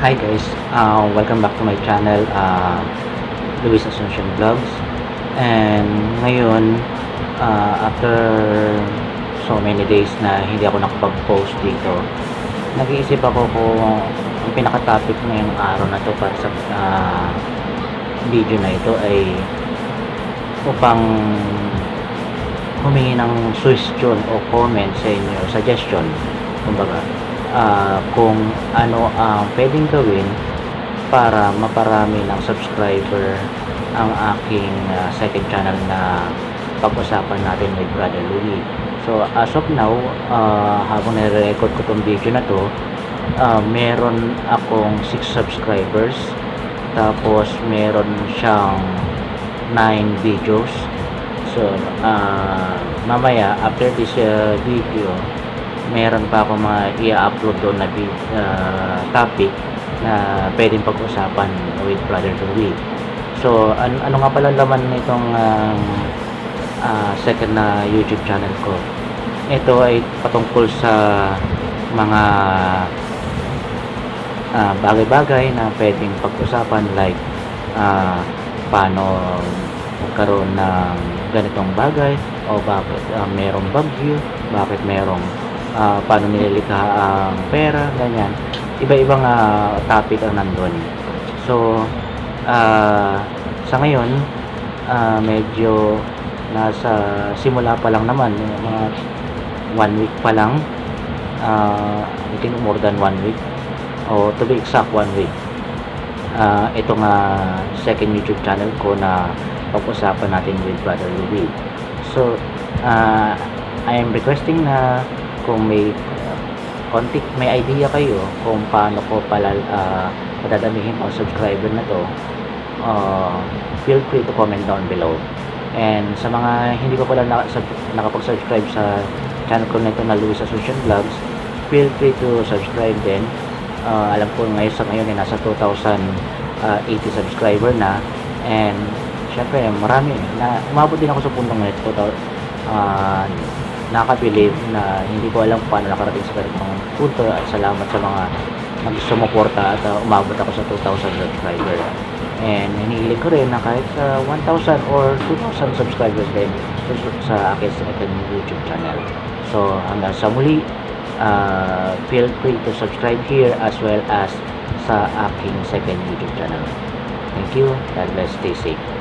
Hi guys, uh, welcome back to my channel, uh, Luis Asuncion Vlogs. And ngayon, uh, after so many days na hindi ako nakapag-post dito, nag-iisip ako kung ang pinaka-topic ngayong araw na to para sa uh, video na ito ay upang humingi ng suggestion o comment sa inyo, suggestion, kumbaga, ah, kung ano ang pwedeng gawin para maparami ng subscriber ang aking ah, second channel na pag-usapan natin with Brother Louie. So, as of now, ah, habang nire-record ko tong video na to, ah, meron akong 6 subscribers tapos meron siyang 9 videos so ah, mamaya after this uh, video meron pa ako mga i-upload doon na ah, topic na pwedeng pag-usapan with Brother Louie so an ano nga pala laman nitong ah, ah, second na YouTube channel ko? Ito ay patungkol sa mga ah, bagay-bagay na pwedeng pag-usapan like ah, paano magkaroon ng ganitong bagay o bakit ah, merong bagyo, bakit merong ah, paano nililikha ang pera, ganyan. Iba-ibang ah, topic ang nandun. So, ah, sa ngayon, ah, medyo nasa simula pa lang naman, yung mga one week pa lang, uh, I think more than one week, o to be exact, one week. Ah, ito nga second YouTube channel ko na pag-usapan natin with Brother Louie. So, ah, I am requesting na kung may konti, may idea kayo kung paano ko pala uh, padadamihin ang subscriber na to, uh, feel free to comment down below. And sa mga hindi pa pala naka- nakapag-subscribe sa channel ko nito na Luis Asuncion Vlogs, feel free to subscribe din. Uh, alam ko ngayon sa ngayon ay nasa 2,080 subscriber na and syempre marami na umabot din ako sa puntong na ito uh, nakakabilib na hindi ko alam paano nakarating sa ganitong punto. At salamat sa mga nagsumuporta at uh, umabot ako sa 2,000 subscriber. And hinihiling ko rin na kahit sa 1,000 or 2,000 subscribers din sa akin sa aking YouTube channel. So hanggang sa muli uh, feel free to subscribe here as well as sa aking second YouTube channel. Thank you. God bless. Stay safe